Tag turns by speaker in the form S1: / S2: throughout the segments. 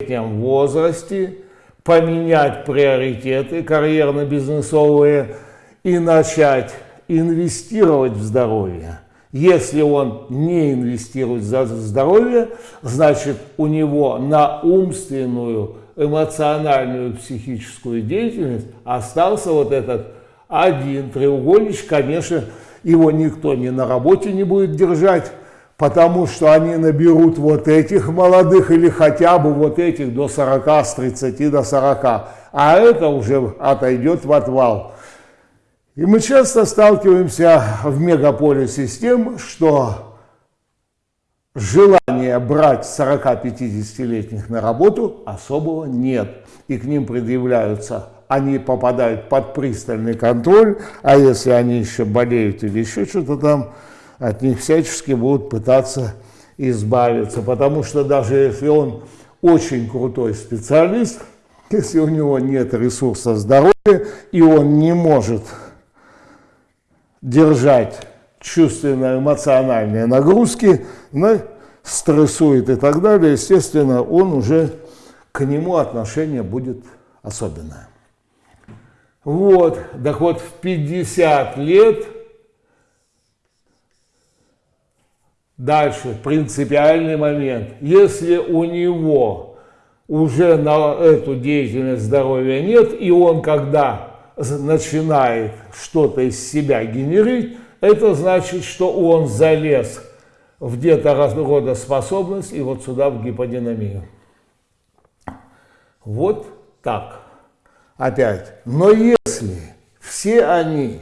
S1: летнем возрасте поменять приоритеты карьерно-бизнесовые и начать инвестировать в здоровье. Если он не инвестирует в здоровье, значит у него на умственную, эмоциональную, психическую деятельность остался вот этот один треугольничек. Конечно, его никто ни на работе не будет держать, потому что они наберут вот этих молодых или хотя бы вот этих до 40, с 30 до 40. А это уже отойдет в отвал. И мы часто сталкиваемся в мегаполисе с тем, что желания брать 40-50-летних на работу особого нет. И к ним предъявляются, они попадают под пристальный контроль, а если они еще болеют или еще что-то там, от них всячески будут пытаться избавиться. Потому что даже если он очень крутой специалист, если у него нет ресурса здоровья, и он не может держать чувственно-эмоциональные нагрузки, ну, стрессует и так далее, естественно, он уже к нему отношение будет особенное. Вот, так вот в 50 лет дальше принципиальный момент. Если у него уже на эту деятельность здоровья нет, и он когда начинает что-то из себя генерить, это значит, что он залез в где-то способность и вот сюда в гиподинамию. Вот так. Опять. Но если все они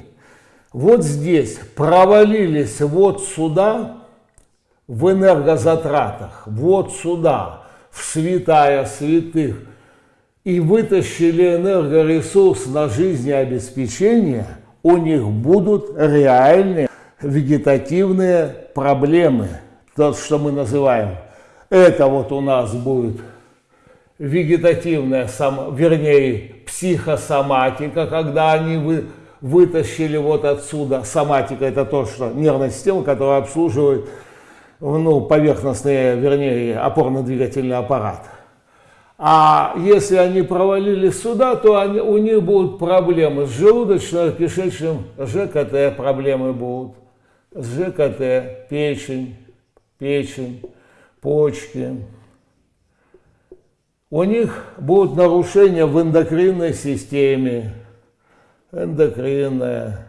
S1: вот здесь провалились вот сюда, в энергозатратах, вот сюда, в святая святых, и вытащили энергоресурс на жизнеобеспечение, у них будут реальные вегетативные проблемы. То, что мы называем. Это вот у нас будет вегетативная, вернее, психосоматика, когда они вы, вытащили вот отсюда. Соматика – это то, что нервная система, которая обслуживает ну, поверхностный, вернее, опорно-двигательный аппарат. А если они провалились сюда, то они, у них будут проблемы с желудочно-кишечным, ЖКТ проблемы будут. С ЖКТ, печень, печень, почки. У них будут нарушения в эндокринной системе. Эндокринная,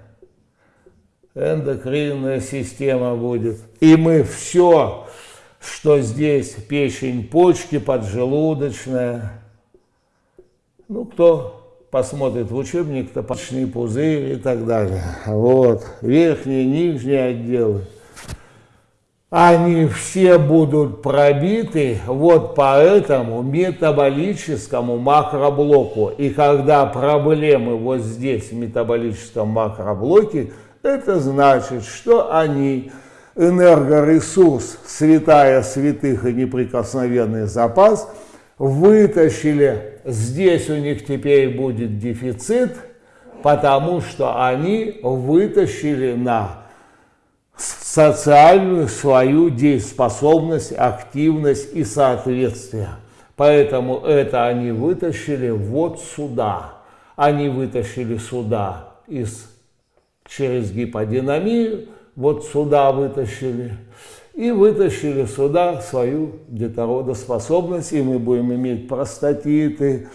S1: эндокринная система будет. И мы все что здесь печень, почки, поджелудочная. Ну, кто посмотрит в учебник, то почечный пузырь и так далее. Вот, верхние, нижние отделы. Они все будут пробиты вот по этому метаболическому макроблоку. И когда проблемы вот здесь в метаболическом макроблоке, это значит, что они энергоресурс, святая святых и неприкосновенный запас, вытащили, здесь у них теперь будет дефицит, потому что они вытащили на социальную свою дееспособность, активность и соответствие. Поэтому это они вытащили вот сюда. Они вытащили сюда из, через гиподинамию, вот сюда вытащили, и вытащили сюда свою детородоспособность, и мы будем иметь простатиты,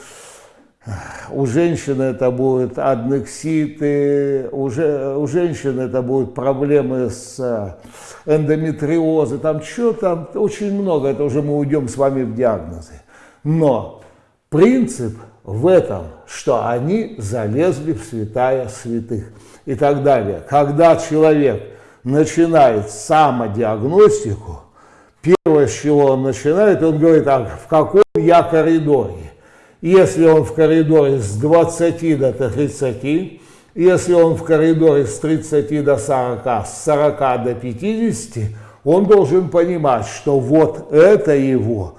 S1: у женщины это будут аднекситы, уже, у женщин это будут проблемы с э, эндометриозом, там что там, очень много, это уже мы уйдем с вами в диагнозы. Но принцип в этом, что они залезли в святая святых и так далее. Когда человек начинает самодиагностику, первое, с чего он начинает, он говорит, а в каком я коридоре? Если он в коридоре с 20 до 30, если он в коридоре с 30 до 40, с 40 до 50, он должен понимать, что вот это его,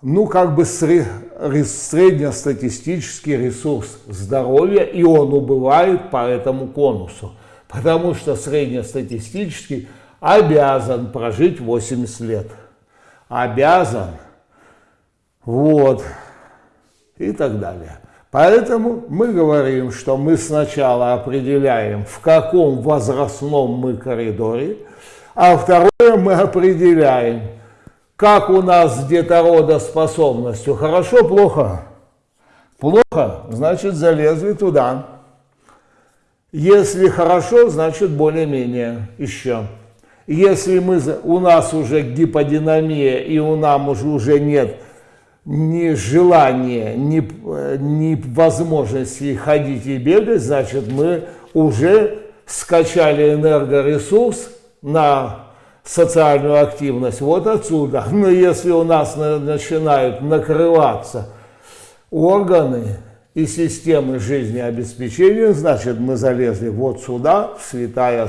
S1: ну как бы среднестатистический ресурс здоровья, и он убывает по этому конусу потому что среднестатистически обязан прожить 80 лет. Обязан. Вот. И так далее. Поэтому мы говорим, что мы сначала определяем, в каком возрастном мы коридоре, а второе мы определяем, как у нас с детородоспособностью. Хорошо, плохо? Плохо, значит залезли туда. Если хорошо, значит более-менее еще. Если мы, у нас уже гиподинамия и у нас уже, уже нет ни желания, ни, ни возможности ходить и бегать, значит мы уже скачали энергоресурс на социальную активность вот отсюда. Но если у нас начинают накрываться органы и системы жизнеобеспечения, значит мы залезли вот сюда, в святая